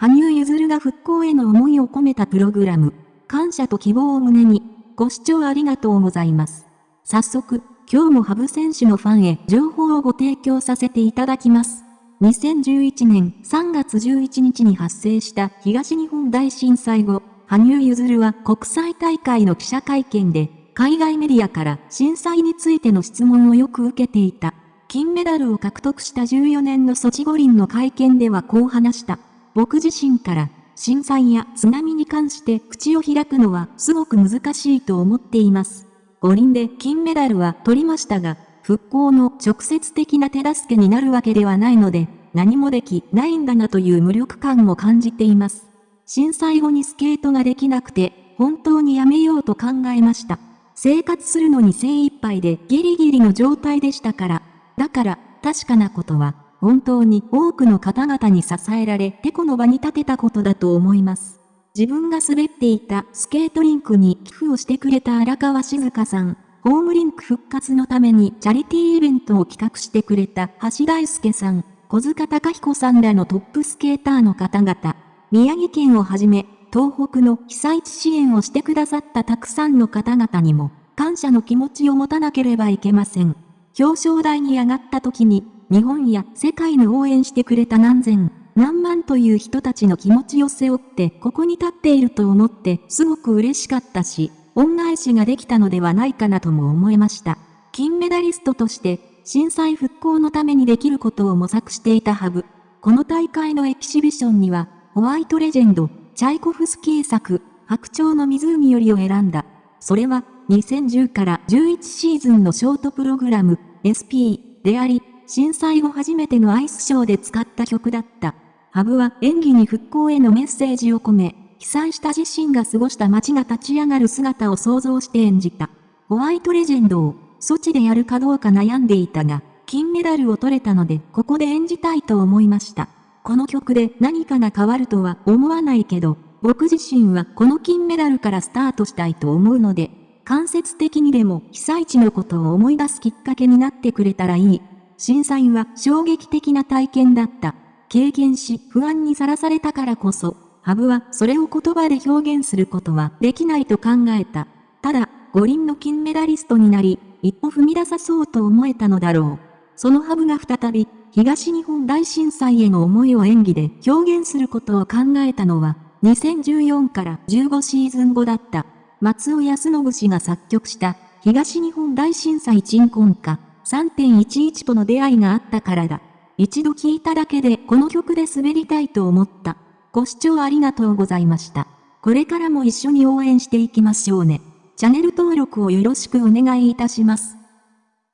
羽生結弦が復興への思いを込めたプログラム、感謝と希望を胸に、ご視聴ありがとうございます。早速、今日もハブ選手のファンへ情報をご提供させていただきます。2011年3月11日に発生した東日本大震災後、羽生結弦は国際大会の記者会見で、海外メディアから震災についての質問をよく受けていた。金メダルを獲得した14年のソチ五輪の会見ではこう話した。僕自身から震災や津波に関して口を開くのはすごく難しいと思っています。五輪で金メダルは取りましたが、復興の直接的な手助けになるわけではないので、何もできないんだなという無力感も感じています。震災後にスケートができなくて、本当にやめようと考えました。生活するのに精一杯でギリギリの状態でしたから。だから、確かなことは、本当に多くの方々に支えられ、てこの場に立てたことだと思います。自分が滑っていたスケートリンクに寄付をしてくれた荒川静香さん、ホームリンク復活のためにチャリティーイベントを企画してくれた橋大輔さん、小塚隆彦さんらのトップスケーターの方々、宮城県をはじめ、東北の被災地支援をしてくださったたくさんの方々にも、感謝の気持ちを持たなければいけません。表彰台に上がった時に、日本や世界の応援してくれた何千、何万という人たちの気持ちを背負ってここに立っていると思ってすごく嬉しかったし、恩返しができたのではないかなとも思えました。金メダリストとして震災復興のためにできることを模索していたハブ。この大会のエキシビションには、ホワイトレジェンド、チャイコフスキー作、白鳥の湖よりを選んだ。それは、2010から11シーズンのショートプログラム、SP であり、震災後初めてのアイスショーで使った曲だった。ハブは演技に復興へのメッセージを込め、被災した自身が過ごした街が立ち上がる姿を想像して演じた。ホワイトレジェンドを、措置でやるかどうか悩んでいたが、金メダルを取れたので、ここで演じたいと思いました。この曲で何かが変わるとは思わないけど、僕自身はこの金メダルからスタートしたいと思うので、間接的にでも被災地のことを思い出すきっかけになってくれたらいい。震災は衝撃的な体験だった。経験し不安にさらされたからこそ、ハブはそれを言葉で表現することはできないと考えた。ただ、五輪の金メダリストになり、一歩踏み出さそうと思えたのだろう。そのハブが再び、東日本大震災への思いを演技で表現することを考えたのは、2014から15シーズン後だった。松尾康信氏が作曲した東日本大震災鎮魂歌3.11との出会いがあったからだ。一度聴いただけでこの曲で滑りたいと思った。ご視聴ありがとうございました。これからも一緒に応援していきましょうね。チャンネル登録をよろしくお願いいたします。